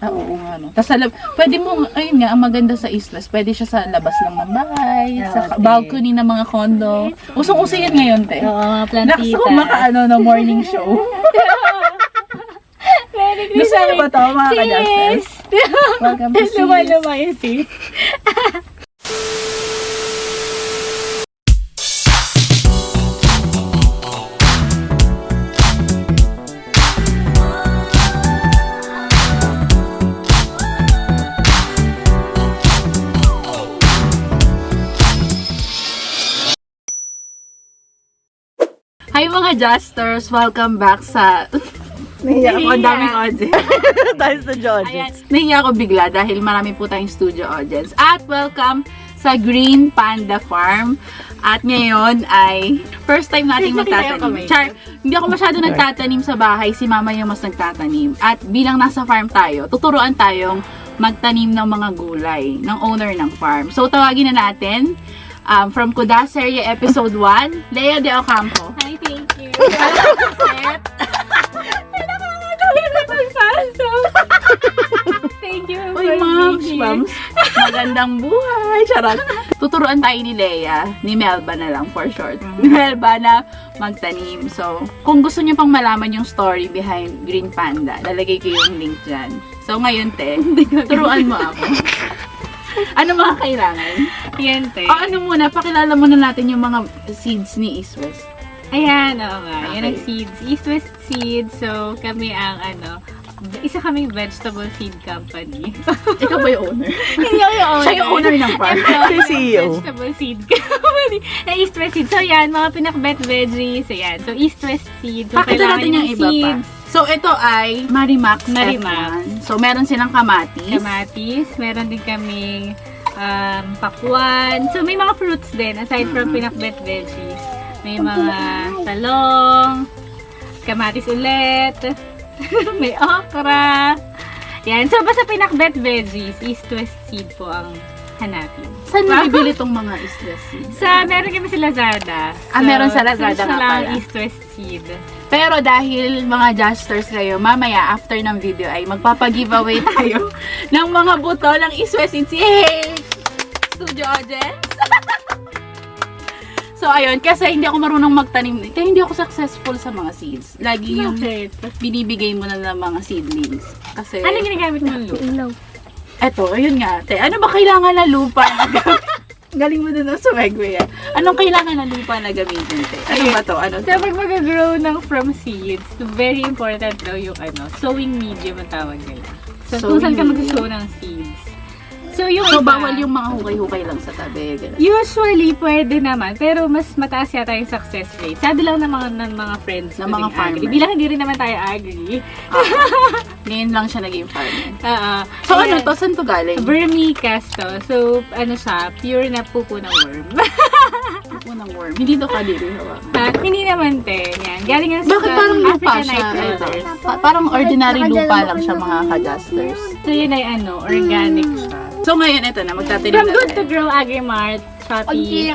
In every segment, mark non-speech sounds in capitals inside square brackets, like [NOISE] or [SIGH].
Ah, oo nga, no. Tapos sa lab, pwede mo, ayun nga, ang maganda sa Islas, pwede siya sa labas lang ng bahay, sa Okay. balcony ng mga condo. Usong-uso yan ngayon, te. Oo, mga Naksa plantita. ko makaano na morning show. [LAUGHS] Very Gusto niyo ba ito, mga ka-justice? [LAUGHS] Welcome to Sis. mga sis. [LAUGHS] Hi mga Justers! Welcome back sa... [LAUGHS] Nahiya ako, ang daming audience. [LAUGHS] Dahil sa audience. Nahiya ako bigla dahil marami po tayong studio audience. At welcome sa Green Panda Farm. At ngayon ay first time nating magtatanim. Char, hindi ako masyado nagtatanim sa bahay. Si mama yung mas nagtatanim. At bilang nasa farm tayo, tuturuan tayong magtanim ng mga gulay ng owner ng farm. So tawagin na natin um, from Kudaseria Episode 1, Lea de Ocampo. Thank you. Uy, here. mams. Magandang buhay. Charot. Tuturuan tayo ni Leia, ni Melba na lang for short. Ni Melba na magtanim. So, kung gusto niyo pang malaman yung story behind Green Panda, lalagay ko yung link dyan. So, ngayon, te, [LAUGHS] turuan mo ako. ano mga kailangan? Yan, te. O ano muna, pakilala muna natin yung mga seeds ni East West. Ayan, oo nga. Yan ang Okay. seeds. East West Seeds. So, kami ang ano, isa kaming vegetable seed company. [LAUGHS] Ikaw ba yung owner? [LAUGHS] Hindi ako yung owner. Siya yung owner ng farm. Siya [LAUGHS] yung CEO. Vegetable seed company. Na East West Seeds. So, yan, mga pinakbet veggies. Ayan. So, East West Seeds. So, Pakita natin yung ng iba pa. seeds. So, ito ay Marimax Marimax. F1. So, meron silang kamatis. kamatis. Meron din kaming um, pakwan. So, may mga fruits din aside from pinakbet veggies. May mga talong, kamatis ulit, [LAUGHS] may okra. Yan. So, basta pinakbet veggies, east west seed po ang hanapin. Saan nabibili tong mga islas seeds? Sa, meron kami sa Lazada. Ah, meron sa Lazada nga pala. east west seed. Pero dahil mga Justers kayo, mamaya after ng video ay magpapag-giveaway [LAUGHS] tayo ng mga buto ng Iswes Seeds. Yay! Studio audience! [LAUGHS] so, ayun, kasi hindi ako marunong magtanim. Kaya hindi ako successful sa mga seeds. Lagi yung Bakit? binibigay mo na ng mga seedlings. Kasi, Ano ginagamit mo, Lu? eto, ayun nga, te. Ano ba kailangan na lupa na gamitin? [LAUGHS] Galing mo dun sa Segway, ah. Anong kailangan na lupa na gamitin, te? Ano ba to? Ano to? So, pag mag-grow ng from seeds, very important daw yung ano, sowing medium ang tawag nila. So, kung Sowing saan ka medium. mag-sow ng seeds. So, yung So, iba, bawal yung mga hukay-hukay lang sa tabi. ganun. Usually, pwede naman. Pero mas mataas yata yung success rate. Sabi lang ng mga, ng mga friends Ng mga farmer. agri. Bilang hindi rin naman tayo agri. Ah, [LAUGHS] ngayon lang siya naging farmer. Oo. So ano Ayan. to? Saan to galing? Vermicast to. So, ano siya, pure na pupo ng worm. [LAUGHS] Unang worm. Hindi to kadiri hawa. Ha? hindi naman, te. Yan. Galing yan sa Bakit parang lupa siya? Pa- parang ordinary lupa lang siya mga ka-justers. So, yun ay ano, organic siya. So ngayon, ito na. Magtatanim From na Good to. Grow Agrimart, Shopee.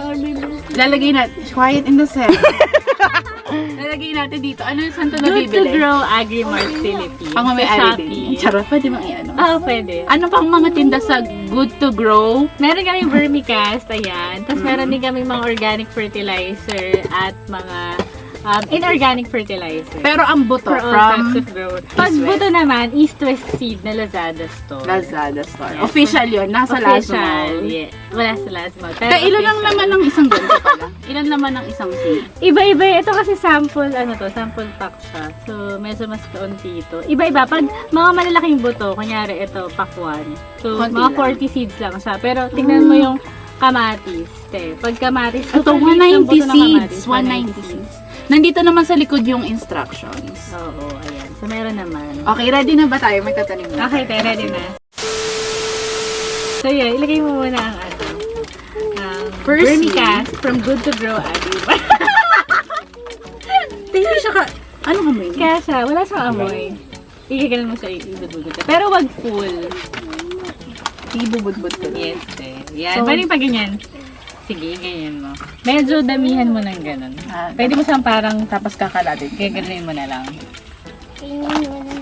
Lalagay natin. Quiet in the set. [LAUGHS] Lalagay natin dito. Ano saan to Good to nabibili? Grow Agrimart Philippines. Pang may Sa ari din. Shopee. [LAUGHS] Charot, pwede mang i-ano. Oo, pwede. Ano pang mga tinda sa Good to Grow? Meron kaming vermicast, ayan. Tapos meron din kaming mga organic fertilizer at mga um, inorganic fertilizer. Pero ang buto for all from types of growth. Pag buto naman, East-West Seed na Lazada store. Lazada store. Yes. Official yun. Nasa Official, Lazada. yeah. Wala sa Lazada. Pero Kaya ilan lang naman ng isang ganito pala? Ilan naman ng isang seed? Iba-iba. Ito kasi sample, ano to, sample pack siya. So, medyo mas kaunti ito. Iba-iba. Pag mga malalaking buto, kunyari ito, pack 1. So, Konti mga lang. 40 seeds lang siya. Pero, tingnan mo yung kamatis. Te. Pag kamatis, Ito, super liit ng 190 buto ng seeds. kamatis, 190 seeds. Nandito naman sa likod yung instructions. Oo, ayan. So, meron naman. Okay, ready na ba tayo? Magtatanim na. Okay, te, ready na. So, yun. Ilagay mo muna ang ano. Um, First vermicast from Good to Grow Agri. [LAUGHS] Hindi siya ka... Ano ka mo Kaya siya, wala siyang amoy. Igagalan mo siya, ibudbudod ka. Pero wag full. Ibubudbud ko. Yes, eh. Yan. So- Pwede pa ganyan. Sige, ganyan mo. Medyo damihan mo ng ganun. Ah, Pwede mo siyang parang Tapos kakalatin. gaganin mo na lang.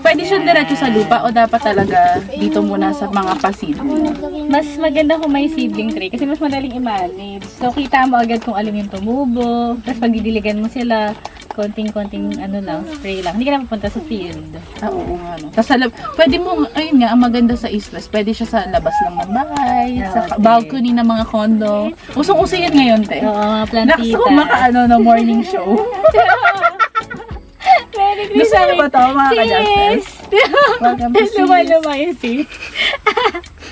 Pwede siyang diretso sa lupa o dapat talaga dito muna sa mga pasidling? Mas maganda kung may seedling tray kasi mas madaling i-manage. So, kita mo agad kung alin yung tumubo. Tapos pag didiligan mo sila, konting-konting ano lang, spray lang. Hindi ka na pupunta sa field. Ah, oo nga. No. Tapos sa lab, pwede mo, ayun nga, ang maganda sa West, pwede siya sa labas lang ng bahay, sa Okay. balcony ng mga condo. Usong-uso yan ngayon, te. Oo, mga Nakasa plantita. ko makaano no morning show. [LAUGHS] Merry Gusto niyo ba to, mga ka-Justice? Sis! Welcome to [LAUGHS] Sis. Luma-luma yung sis.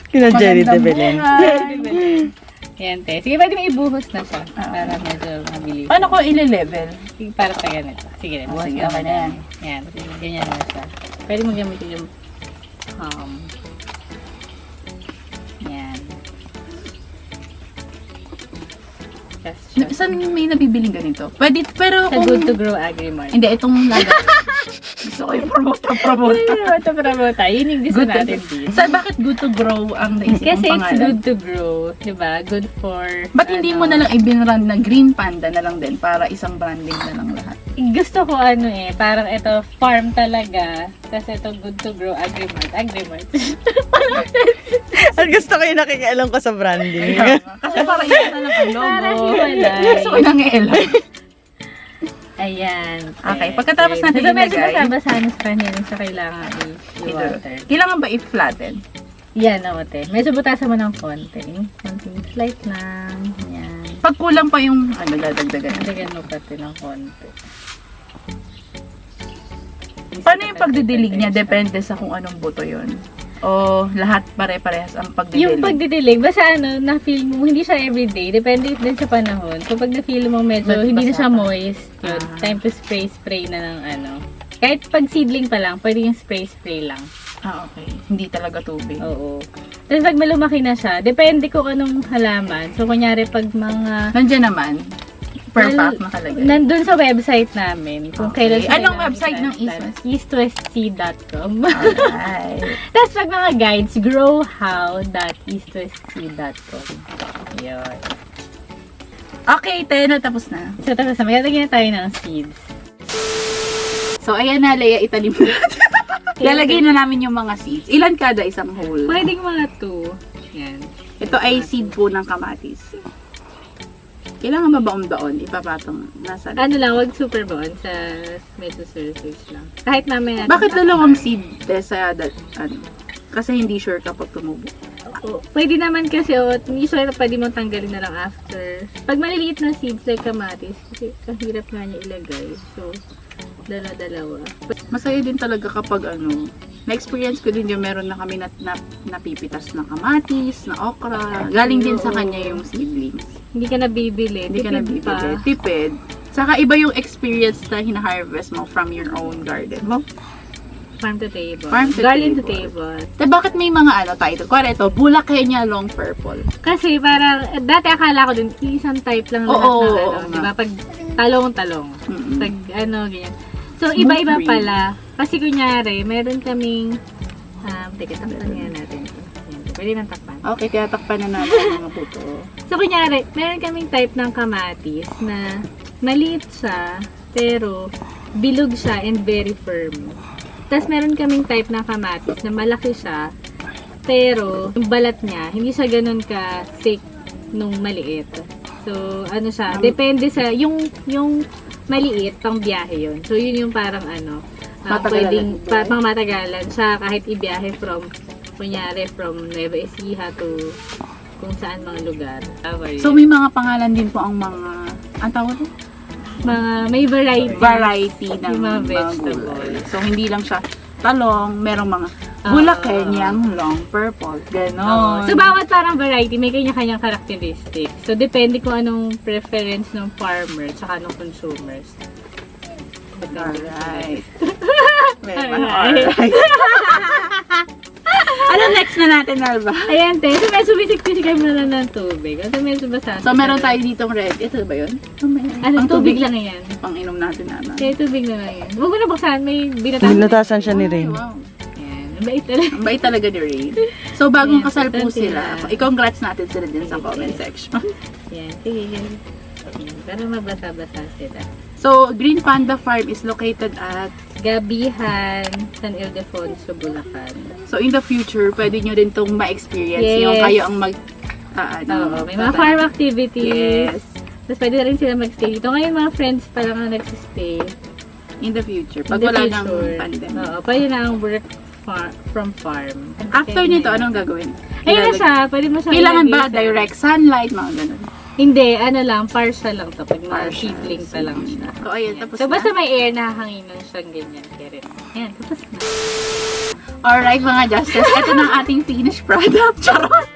Kina Jerry de Magandang Belen. buhay. [LAUGHS] Yan, te. Sige, pwede mo ibuhos na siya. Para medyo mabilis. Paano ko ile-level? Sige, para sa ganito. Sige, Oh, sige, ka okay na yan. yan. Yan, ganyan na siya. Pwede mo gamitin yung um, yan. Saan may nabibiling ganito? Pwede, pero Sa kung... Good to Grow Agri-Mart. Hindi, itong laga. [LAUGHS] Gusto ko yung promote promote. Ito para mo tayo. Yun yung gusto Good natin to, din. sa, bakit good to grow ang naisip Kasi mong it's pangalan? good to grow. Diba? Good for... Ba't hindi ano, mo na lang ibinrand na Green Panda na lang din para isang branding na lang lahat? Gusto ko ano eh, parang ito farm talaga. Tapos ito good to grow agri-mart. Agri-mart. [LAUGHS] Ang gusto ko yung nakikialam ko sa branding. Kasi para isa na lang ang logo. Gusto ko nang iilan. [LAUGHS] Ayan. Okay, pagkatapos natin so, medyo ilagay- basabasahan sa kanya rin siya kailangan i-water. Kailangan ba i-flatten? Yan, oo, te. Medyo butasan mo ng konti. Konting slight lang. Yan. Pag kulang pa yung, ano, dadagdagan. Dagdagan mo pati ng konti. Paano yung pagdidilig niya? Depende sa kung anong buto yon O lahat pare-parehas ang pagdidilig? Yung pagdidilig, basta ano, na-feel mo, hindi siya everyday. Depende din sa panahon. Kapag na-feel mo medyo, Bas- hindi na siya moist, yun, Ah. time to spray, spray na ng ano. Kahit pag seedling pa lang, pwede yung spray, spray lang. Ah, okay. Hindi talaga tubig. Oo. Tapos pag malumaki na siya, depende kung anong halaman. So, kunyari pag mga... Nandiyan naman, per Well, pack nakalagay. Nandun sa website namin. Kung Okay. kailan Anong website ng transplant. Eastwest? eastwestseed.com [LAUGHS] Alright. Tapos pag mga guides, growhow.eastwestseed.com Yun. Okay, Teno, tapos na. So, tapos na, maglalagyan na tayo ng seeds. So, ayan na, Leia, italim mo. [LAUGHS] Lalagay na namin yung mga seeds. Ilan kada isang hole? Pwedeng mga two. Yan. Ito ay seed po ng kamatis. Kailangan ba baon-baon? Ipapatong nasa... Ano lang, wag super bond sa medyo surface lang. Kahit mamaya natin Bakit dalawang seed Tessa? That, ano? Kasi hindi sure kapag tumubo. Oo. Pwede naman kasi, oh, usually pwede mong tanggalin na lang after. Pag maliliit na seeds like kamatis, kasi kahirap nga niya ilagay. So, dala-dalawa. Masaya din talaga kapag ano, na-experience ko din yung meron na kami na, na, napipitas na kamatis, na okra. Galing din sa kanya yung seedlings. Hindi ka na bibili. Hindi ka tipid nabibili. Tipid. Saka iba yung experience na hina-harvest mo from your own garden mo. Farm to table. Farm to Garden to table. table. Te, bakit may mga ano title? Kuwari ito, Bulakenya Long Purple. Kasi parang, dati akala ko din, isang type lang lahat Oo, ng ano. oo di ba? Pag talong-talong. Mm-mm. Pag ano, ganyan. So, iba-iba pala. Kasi kunyari, meron kaming, um, teka, takpan nga natin ito. Pwede nang takpan. Okay, tinatakpan na natin mga puto. So, kunyari, meron kaming type ng kamatis na maliit siya, pero bilog siya and very firm. Tapos, meron kaming type ng kamatis na malaki siya, pero yung balat niya, hindi siya ganun ka thick nung maliit. So, ano siya, depende sa, yung, yung maliit, pang biyahe yun. So, yun yung parang ano, Matagalan pwedeng, pa, pang matagalan siya kahit ibiyahe from, kunyari, from Nueva Ecija to kung saan mga lugar. So, may mga pangalan din po ang mga, ang tawag ito? mga may variety. Variety ng mga mga vegetable. So, hindi lang siya talong, merong mga Ah. Bulakenyang long purple. Ganon. So, bawat parang variety, may kanya-kanyang characteristic. So, depende kung anong preference ng farmer tsaka ng consumers. Alright. May mga Alright. [LAUGHS] ano next na natin, Alba? Ayan, te. So, medyo bisik-bisik kami na lang ng tubig. So, medyo basa. So, meron tayo ditong red. Ito ba yun? Ano, Ang tubig, lang yan. Pang inom natin, Ana. Kaya tubig na lang yan. Huwag mo na buksan. May binatasan. Binatasan siya ni Rain. wow. Yan. Ang bait talaga. Ang bait talaga ni Ray. So, bagong Ayan, kasal po sila. I-congrats natin sila din sa comment section. [LAUGHS] Yan. Sige. Yan. Para mabasa-basa sila. So, Green Panda Farm is located at Gabihan, San Ildefonso, Bulacan. So, in the future, pwede nyo rin itong ma-experience. Yes. Yung kayo ang mag... ah, ano, Oo, may mga farm activities. Yes. Tapos pwede na rin sila mag-stay dito. Ngayon mga friends pa lang ang nagsistay. In the future. Pag the wala nang future. pandemic. Oo, pwede na ang work far- from farm. After nito, anong gagawin? Ayun na siya. Pwede mo siya Kailangan ba direct sunlight, mga ganun? Hindi, ano lang, partial lang to. Pag mga seedling pa lang siya. So, ayun, tapos So, na. basta may air na hanginan siyang ganyan. Kaya rin. Ayan, tapos na. Alright, mga Justice. Ito na ang ating finished product. [LAUGHS] Charot!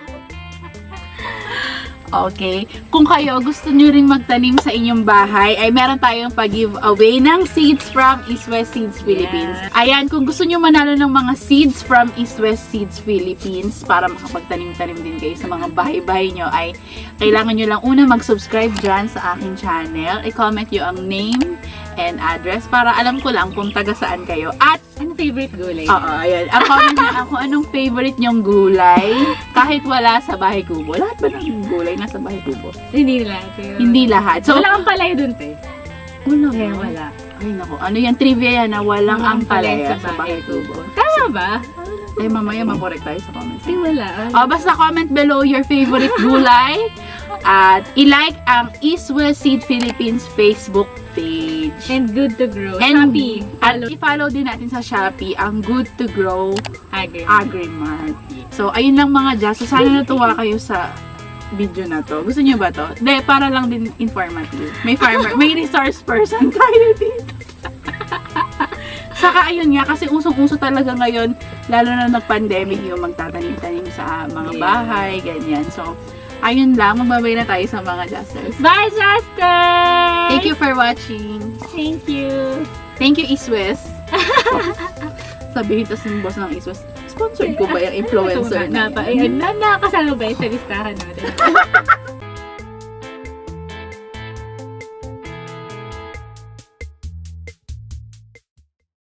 Okay. Kung kayo gusto nyo rin magtanim sa inyong bahay, ay meron tayong pag-giveaway ng seeds from East West Seeds Philippines. Ayan, kung gusto nyo manalo ng mga seeds from East West Seeds Philippines para makapagtanim-tanim din kayo sa mga bahay-bahay nyo, ay kailangan nyo lang una mag-subscribe dyan sa aking channel. I-comment nyo ang name and address para alam ko lang kung taga saan kayo. At Ano favorite gulay? Oo, ayun. Ang comment niya kung anong favorite niyong gulay kahit wala sa bahay kubo. Lahat ba ng gulay nasa bahay kubo? Hindi lahat. Pero... Hindi lahat. So, wala kang palay dun, te. wala. Kaya wala. Ay, naku. Ano yan? Trivia yan na walang ang palaya sa bahay kubo. Tama ba? Ay, mamaya makorek tayo sa comments. Hindi wala. Oh, basta comment below your favorite gulay at i-like ang East West Seed Philippines Facebook page. And good to grow. And Shopee. Follow. i-follow din natin sa Shopee ang Good to Grow Agri. Agrimart. So, ayun lang mga Jazz. So, sana natuwa kayo sa video na to. Gusto niyo ba to? Hindi, para lang din informative. May farmer, may resource person [LAUGHS] tayo dito. [LAUGHS] Saka ayun nga, kasi usong-uso talaga ngayon, lalo na nag-pandemic, yung magtatanim-tanim sa mga bahay, ganyan. So, ayun lang, magbabay na tayo sa mga Jazzers. Bye, Justin! Thank you for watching. Thank you. Thank you, Iswes. [LAUGHS] Sabihin tas ng boss ng Iswes, sponsored ko ba yung [LAUGHS] influencer na na, yan? na, na, nakasama ba yun sa listahan natin? [LAUGHS]